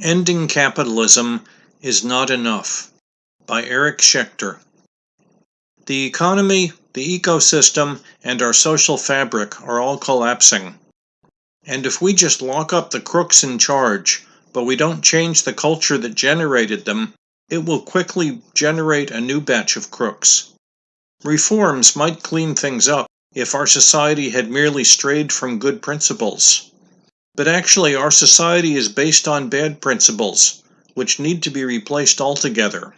Ending Capitalism is Not Enough by Eric Schechter. The economy, the ecosystem, and our social fabric are all collapsing. And if we just lock up the crooks in charge, but we don't change the culture that generated them, it will quickly generate a new batch of crooks. Reforms might clean things up if our society had merely strayed from good principles. But actually, our society is based on bad principles, which need to be replaced altogether.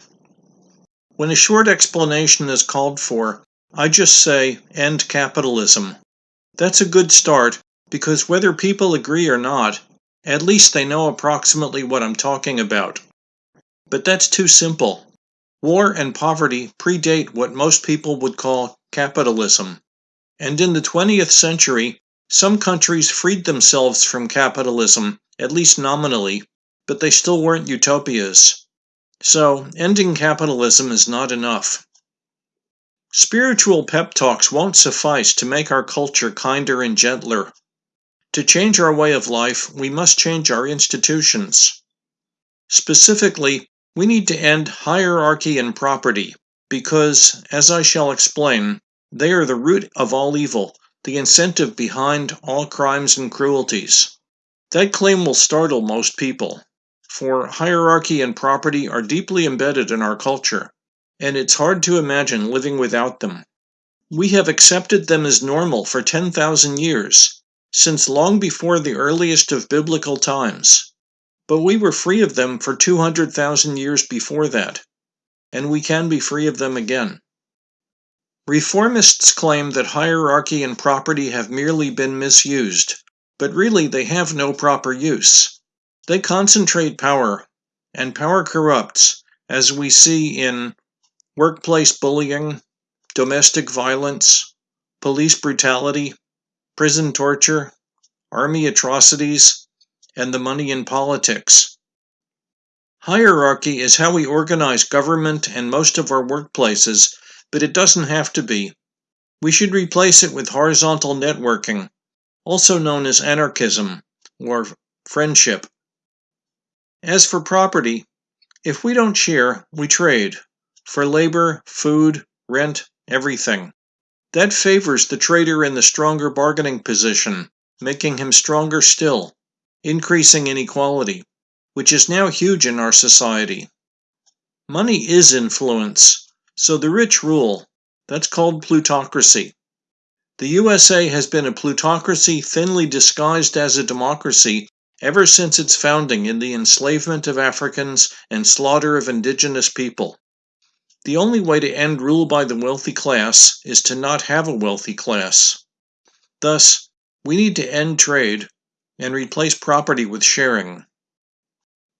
When a short explanation is called for, I just say, end capitalism. That's a good start, because whether people agree or not, at least they know approximately what I'm talking about. But that's too simple. War and poverty predate what most people would call capitalism. And in the 20th century, some countries freed themselves from capitalism, at least nominally, but they still weren't utopias. So, ending capitalism is not enough. Spiritual pep talks won't suffice to make our culture kinder and gentler. To change our way of life, we must change our institutions. Specifically, we need to end hierarchy and property, because, as I shall explain, they are the root of all evil the incentive behind all crimes and cruelties. That claim will startle most people, for hierarchy and property are deeply embedded in our culture, and it's hard to imagine living without them. We have accepted them as normal for 10,000 years, since long before the earliest of biblical times. But we were free of them for 200,000 years before that, and we can be free of them again. Reformists claim that hierarchy and property have merely been misused, but really they have no proper use. They concentrate power, and power corrupts, as we see in workplace bullying, domestic violence, police brutality, prison torture, army atrocities, and the money in politics. Hierarchy is how we organize government and most of our workplaces but it doesn't have to be. We should replace it with horizontal networking, also known as anarchism or friendship. As for property, if we don't share, we trade for labor, food, rent, everything. That favors the trader in the stronger bargaining position, making him stronger still, increasing inequality, which is now huge in our society. Money is influence, so the rich rule. That's called plutocracy. The USA has been a plutocracy thinly disguised as a democracy ever since its founding in the enslavement of Africans and slaughter of indigenous people. The only way to end rule by the wealthy class is to not have a wealthy class. Thus, we need to end trade and replace property with sharing.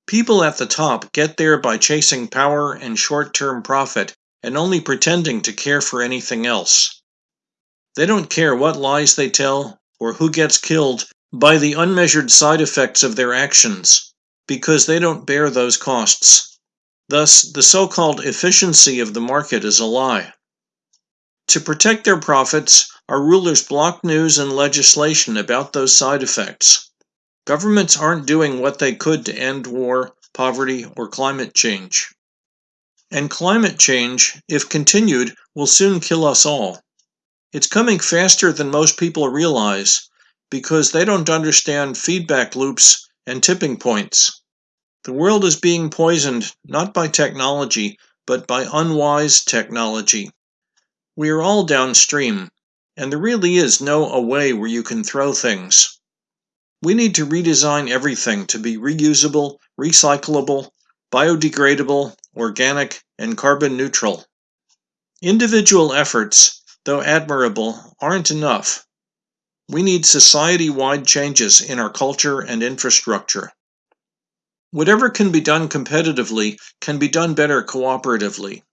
People at the top get there by chasing power and short term profit and only pretending to care for anything else. They don't care what lies they tell or who gets killed by the unmeasured side effects of their actions, because they don't bear those costs. Thus, the so called efficiency of the market is a lie. To protect their profits, our rulers block news and legislation about those side effects. Governments aren't doing what they could to end war, poverty, or climate change. And climate change, if continued, will soon kill us all. It's coming faster than most people realize because they don't understand feedback loops and tipping points. The world is being poisoned not by technology, but by unwise technology. We are all downstream, and there really is no away where you can throw things. We need to redesign everything to be reusable, recyclable, biodegradable, organic, and carbon neutral. Individual efforts, though admirable, aren't enough. We need society wide changes in our culture and infrastructure. Whatever can be done competitively can be done better cooperatively.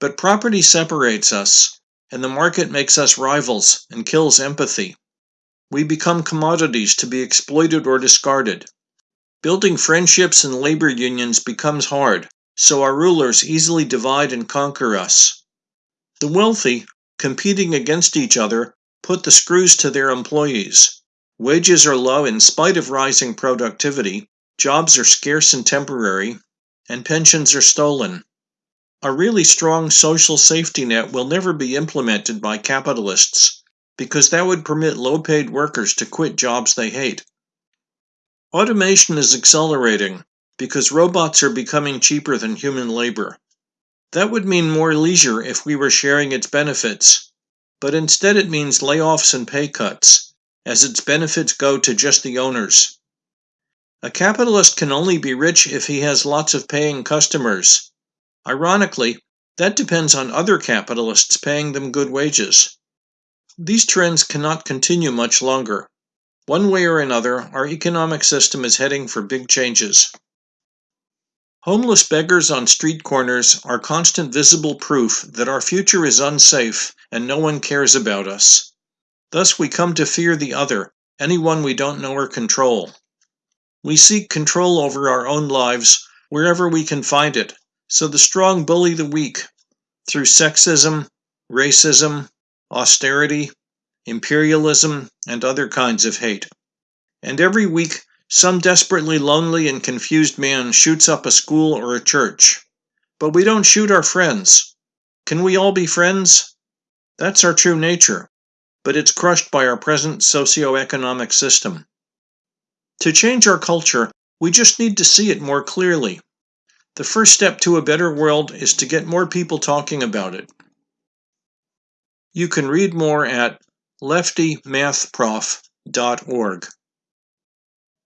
But property separates us, and the market makes us rivals and kills empathy. We become commodities to be exploited or discarded. Building friendships and labor unions becomes hard, so our rulers easily divide and conquer us. The wealthy, competing against each other, put the screws to their employees. Wages are low in spite of rising productivity, jobs are scarce and temporary, and pensions are stolen. A really strong social safety net will never be implemented by capitalists because that would permit low paid workers to quit jobs they hate. Automation is accelerating because robots are becoming cheaper than human labor. That would mean more leisure if we were sharing its benefits, but instead it means layoffs and pay cuts, as its benefits go to just the owners. A capitalist can only be rich if he has lots of paying customers. Ironically, that depends on other capitalists paying them good wages. These trends cannot continue much longer. One way or another, our economic system is heading for big changes. Homeless beggars on street corners are constant visible proof that our future is unsafe and no one cares about us. Thus, we come to fear the other, anyone we don't know or control. We seek control over our own lives wherever we can find it, so the strong bully the weak through sexism, racism, austerity, imperialism, and other kinds of hate. And every week, some desperately lonely and confused man shoots up a school or a church. But we don't shoot our friends. Can we all be friends? That's our true nature, but it's crushed by our present socio-economic system. To change our culture, we just need to see it more clearly. The first step to a better world is to get more people talking about it. You can read more at leftymathprof.org.